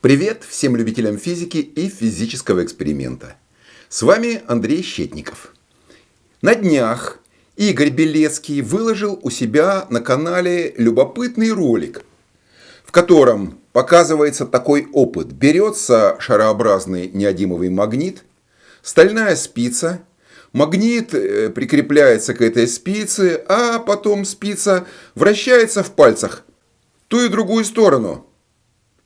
Привет всем любителям физики и физического эксперимента. С вами Андрей Щетников. На днях Игорь Белецкий выложил у себя на канале любопытный ролик, в котором показывается такой опыт. Берется шарообразный неодимовый магнит, стальная спица, магнит э, прикрепляется к этой спице, а потом спица вращается в пальцах ту и другую сторону.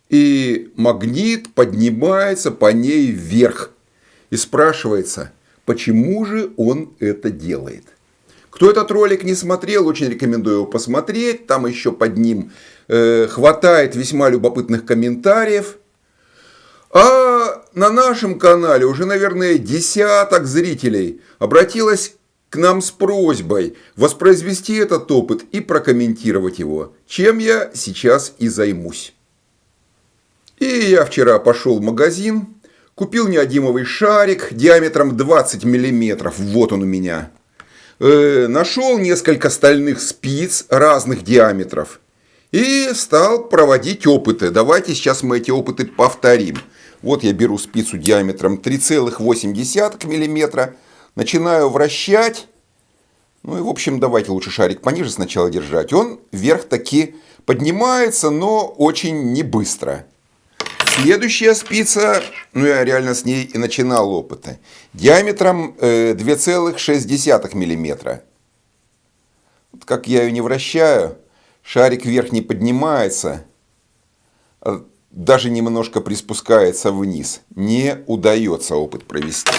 И магнит поднимается по ней вверх. И спрашивается, почему же он это делает. Кто этот ролик не смотрел, очень рекомендую его посмотреть. Там еще под ним э, хватает весьма любопытных комментариев. А на нашем канале уже, наверное, десяток зрителей обратилось к нам с просьбой воспроизвести этот опыт и прокомментировать его, чем я сейчас и займусь. И я вчера пошел в магазин, купил неодимовый шарик диаметром 20 миллиметров, вот он у меня. Э, нашел несколько стальных спиц разных диаметров и стал проводить опыты. Давайте сейчас мы эти опыты повторим. Вот я беру спицу диаметром 3,8 миллиметра, начинаю вращать. Ну и в общем давайте лучше шарик пониже сначала держать. Он вверх таки поднимается, но очень не быстро. Следующая спица, ну я реально с ней и начинал опыты, диаметром 2,6 э, миллиметра. Вот как я ее не вращаю, шарик вверх не поднимается, а даже немножко приспускается вниз. Не удается опыт провести.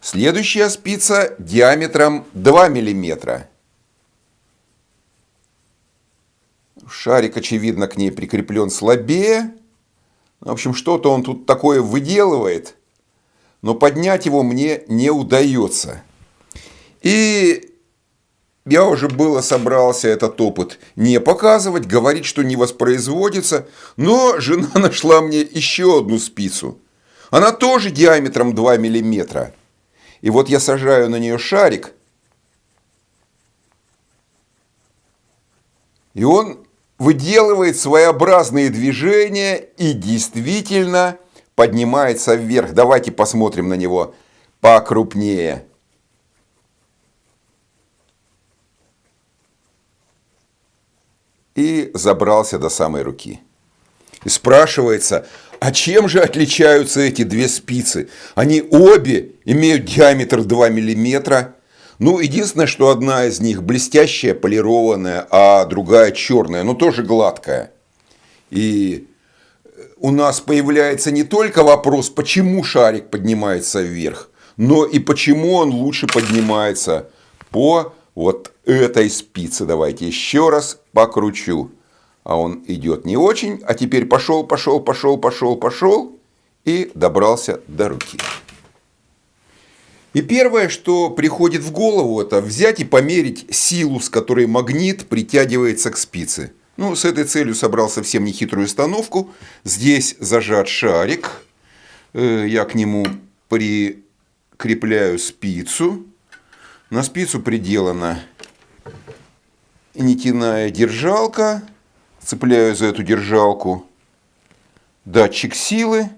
Следующая спица диаметром 2 миллиметра. Шарик, очевидно, к ней прикреплен слабее. В общем, что-то он тут такое выделывает, но поднять его мне не удается. И я уже было собрался этот опыт не показывать, говорить, что не воспроизводится, но жена нашла мне еще одну спицу. Она тоже диаметром 2 миллиметра. И вот я сажаю на нее шарик, и он выделывает своеобразные движения и действительно поднимается вверх. Давайте посмотрим на него покрупнее. И забрался до самой руки. И спрашивается, а чем же отличаются эти две спицы? Они обе имеют диаметр 2 миллиметра ну, единственное, что одна из них блестящая, полированная, а другая черная, но тоже гладкая. И у нас появляется не только вопрос, почему шарик поднимается вверх, но и почему он лучше поднимается по вот этой спице. Давайте еще раз покручу. А он идет не очень, а теперь пошел, пошел, пошел, пошел, пошел и добрался до руки. И первое, что приходит в голову, это взять и померить силу, с которой магнит притягивается к спице. Ну, с этой целью собрал совсем нехитрую установку. Здесь зажат шарик. Э, я к нему прикрепляю спицу. На спицу приделана нитяная держалка. Цепляю за эту держалку датчик силы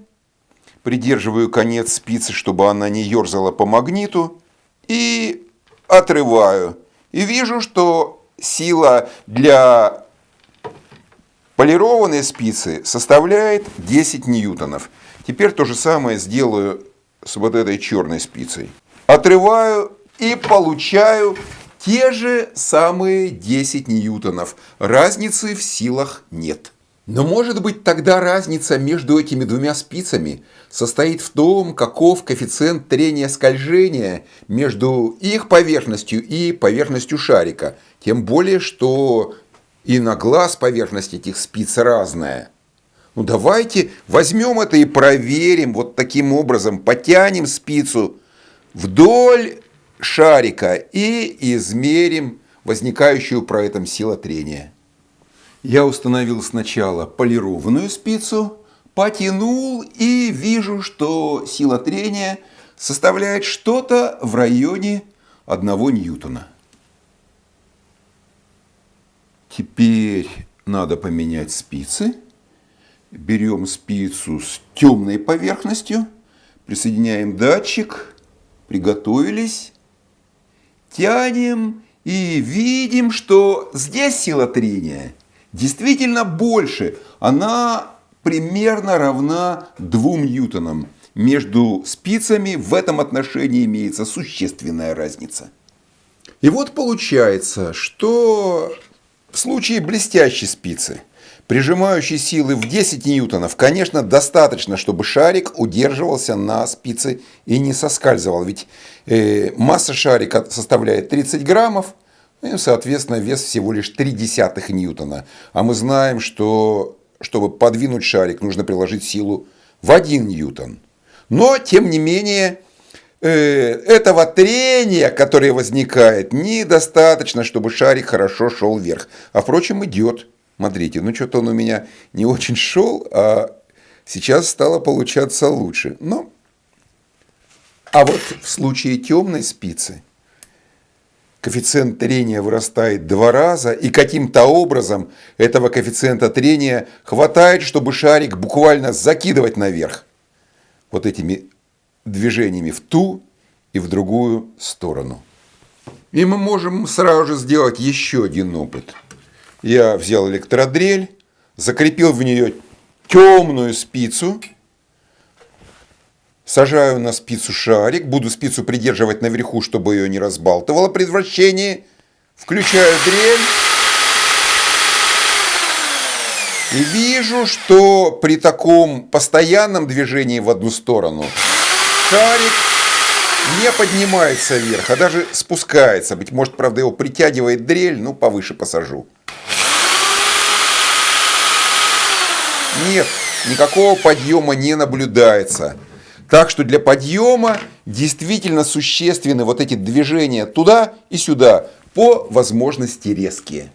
придерживаю конец спицы, чтобы она не ерзала по магниту, и отрываю. И вижу, что сила для полированной спицы составляет 10 ньютонов. Теперь то же самое сделаю с вот этой черной спицей. Отрываю и получаю те же самые 10 ньютонов. Разницы в силах нет. Но может быть тогда разница между этими двумя спицами состоит в том, каков коэффициент трения скольжения между их поверхностью и поверхностью шарика. Тем более, что и на глаз поверхность этих спиц разная. Ну давайте возьмем это и проверим вот таким образом. Потянем спицу вдоль шарика и измерим возникающую про этом сила трения. Я установил сначала полированную спицу, потянул и вижу, что сила трения составляет что-то в районе 1 ньютона. Теперь надо поменять спицы. берем спицу с темной поверхностью, присоединяем датчик, приготовились, тянем и видим, что здесь сила трения действительно больше. Она примерно равна 2 ньютонам. Между спицами в этом отношении имеется существенная разница. И вот получается, что в случае блестящей спицы, прижимающей силы в 10 ньютонов, конечно, достаточно, чтобы шарик удерживался на спице и не соскальзывал. Ведь э, масса шарика составляет 30 граммов, и, соответственно, вес всего лишь 0,3 ньютона. А мы знаем, что чтобы подвинуть шарик, нужно приложить силу в 1 ньютон. Но, тем не менее, э, этого трения, которое возникает, недостаточно, чтобы шарик хорошо шел вверх. А, впрочем, идет. Смотрите, ну что-то он у меня не очень шел, а сейчас стало получаться лучше. Но, а вот в случае темной спицы – коэффициент трения вырастает два раза, и каким-то образом этого коэффициента трения хватает, чтобы шарик буквально закидывать наверх вот этими движениями в ту и в другую сторону. И мы можем сразу же сделать еще один опыт. Я взял электродрель, закрепил в нее темную спицу – Сажаю на спицу шарик, буду спицу придерживать наверху, чтобы ее не разбалтывало при вращении. Включаю дрель. И вижу, что при таком постоянном движении в одну сторону шарик не поднимается вверх, а даже спускается. Быть может, правда, его притягивает дрель, ну, повыше посажу. Нет, никакого подъема не наблюдается. Так что для подъема действительно существенны вот эти движения туда и сюда, по возможности резкие.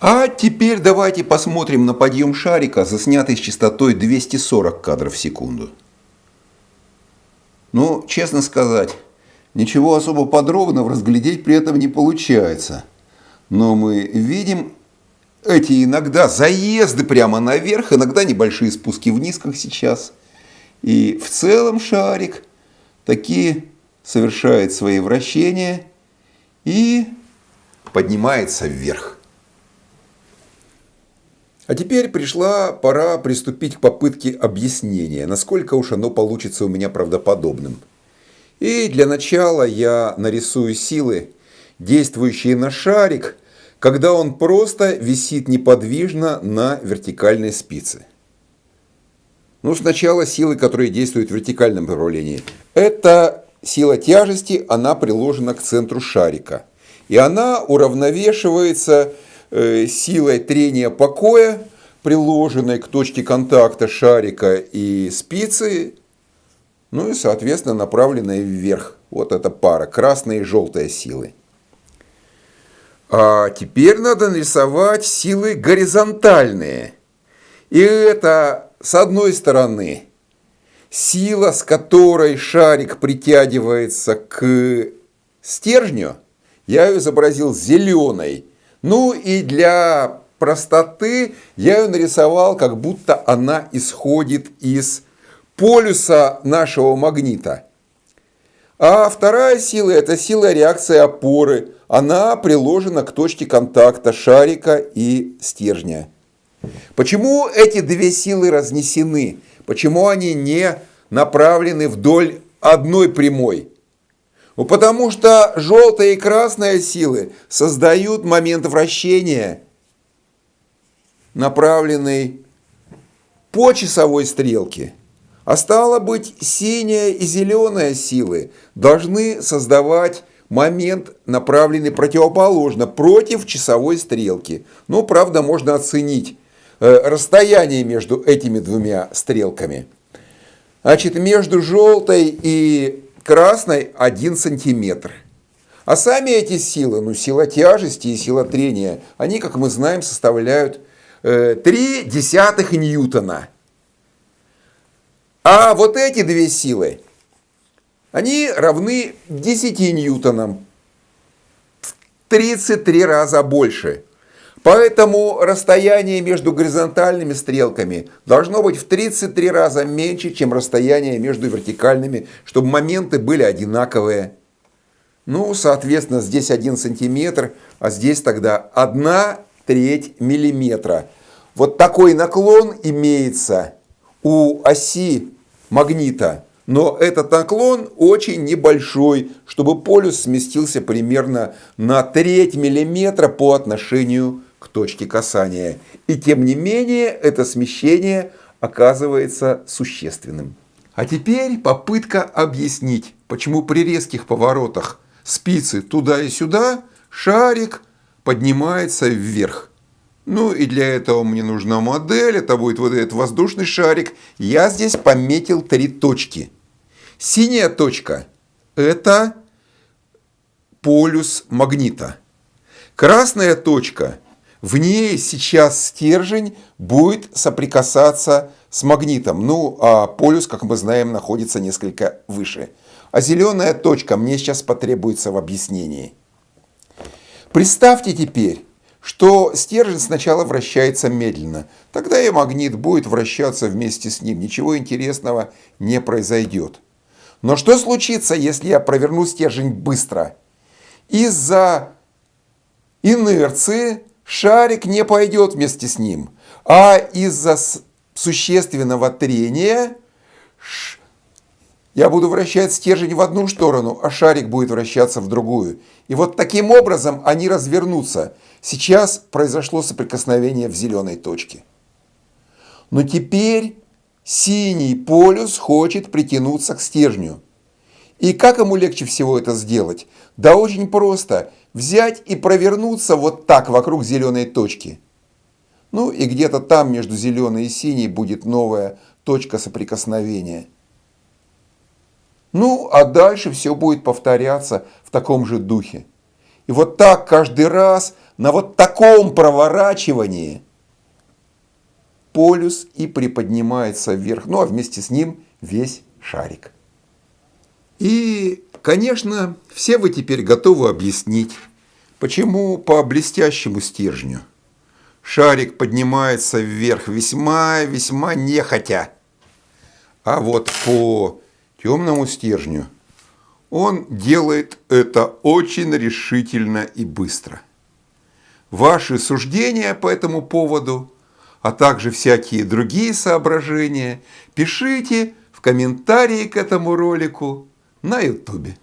А теперь давайте посмотрим на подъем шарика, заснятый с частотой 240 кадров в секунду. Ну, честно сказать, ничего особо подробного разглядеть при этом не получается. Но мы видим эти иногда заезды прямо наверх, иногда небольшие спуски вниз, как сейчас – и в целом шарик такие совершает свои вращения и поднимается вверх. А теперь пришла пора приступить к попытке объяснения, насколько уж оно получится у меня правдоподобным. И для начала я нарисую силы, действующие на шарик, когда он просто висит неподвижно на вертикальной спице. Ну, сначала силы, которые действуют в вертикальном направлении. Это сила тяжести, она приложена к центру шарика. И она уравновешивается э, силой трения покоя, приложенной к точке контакта шарика и спицы, ну и, соответственно, направленной вверх. Вот эта пара, красная и желтая силы. А теперь надо нарисовать силы горизонтальные. И это с одной стороны, сила, с которой шарик притягивается к стержню, я ее изобразил зеленой. Ну и для простоты я ее нарисовал, как будто она исходит из полюса нашего магнита. А вторая сила – это сила реакции опоры. Она приложена к точке контакта шарика и стержня. Почему эти две силы разнесены? Почему они не направлены вдоль одной прямой? Ну, потому что желтая и красная силы создают момент вращения, направленный по часовой стрелке. А стало быть, синяя и зеленая силы должны создавать момент, направленный противоположно, против часовой стрелки. Ну, правда, можно оценить расстояние между этими двумя стрелками. Значит, между желтой и красной 1 сантиметр. А сами эти силы, ну, сила тяжести и сила трения, они, как мы знаем, составляют 3 э, десятых ньютона. А вот эти две силы, они равны 10 ньютонам, в 33 раза больше. Поэтому расстояние между горизонтальными стрелками должно быть в 33 раза меньше, чем расстояние между вертикальными, чтобы моменты были одинаковые. Ну, соответственно, здесь 1 сантиметр, а здесь тогда 1 треть миллиметра. Вот такой наклон имеется у оси магнита, но этот наклон очень небольшой, чтобы полюс сместился примерно на треть миллиметра по отношению к точке касания. И тем не менее это смещение оказывается существенным. А теперь попытка объяснить, почему при резких поворотах спицы туда и сюда, шарик поднимается вверх. Ну и для этого мне нужна модель, это будет вот этот воздушный шарик. Я здесь пометил три точки. Синяя точка – это полюс магнита. Красная точка, в ней сейчас стержень будет соприкасаться с магнитом. Ну, а полюс, как мы знаем, находится несколько выше. А зеленая точка мне сейчас потребуется в объяснении. Представьте теперь, что стержень сначала вращается медленно. Тогда и магнит будет вращаться вместе с ним. Ничего интересного не произойдет. Но что случится, если я проверну стержень быстро? Из-за инерции шарик не пойдет вместе с ним. А из-за существенного трения я буду вращать стержень в одну сторону, а шарик будет вращаться в другую. И вот таким образом они развернутся. Сейчас произошло соприкосновение в зеленой точке. Но теперь синий полюс хочет притянуться к стержню. И как ему легче всего это сделать? Да очень просто. Взять и провернуться вот так вокруг зеленой точки. Ну и где-то там между зеленой и синей будет новая точка соприкосновения. Ну, а дальше все будет повторяться в таком же духе. И вот так каждый раз на вот таком проворачивании полюс и приподнимается вверх, ну а вместе с ним весь шарик. И, конечно, все вы теперь готовы объяснить, почему по блестящему стержню шарик поднимается вверх весьма-весьма нехотя, а вот по темному стержню, он делает это очень решительно и быстро. Ваши суждения по этому поводу, а также всякие другие соображения пишите в комментарии к этому ролику на YouTube.